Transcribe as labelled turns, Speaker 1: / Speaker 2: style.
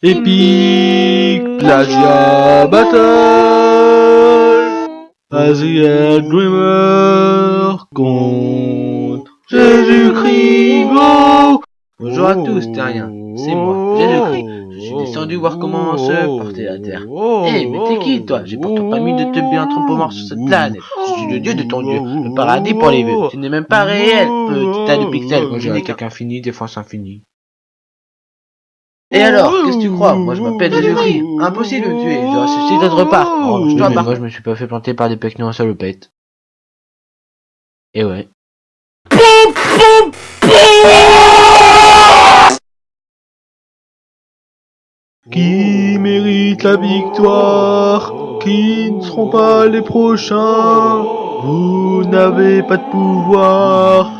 Speaker 1: Epic Plagia Battle Asia Dreamer contre Jésus-Christ
Speaker 2: Bonjour à tous, terriens. C'est moi, Jésus-Christ. Je suis descendu voir comment se porter la terre. Eh, mais t'es qui, toi? J'ai pourtant pas mis de te bien trop mort sur cette planète. Je suis le dieu de ton dieu, le paradis pour les vœux. Tu n'es même pas réel, petit tas de pixels.
Speaker 1: Moi
Speaker 2: Je n'ai qu'un.
Speaker 1: infini, défense infinie.
Speaker 2: Et alors, qu'est-ce que tu crois Moi, je m'appelle Jésus-Christ. Impossible de me tuer. Je ressuscite d'autre part. Oh, je
Speaker 1: Oui,
Speaker 2: dois
Speaker 1: moi je me suis pas fait planter par des pecnos en salopette. Et ouais. Qui mérite la victoire Qui ne seront pas les prochains? Vous n'avez pas de pouvoir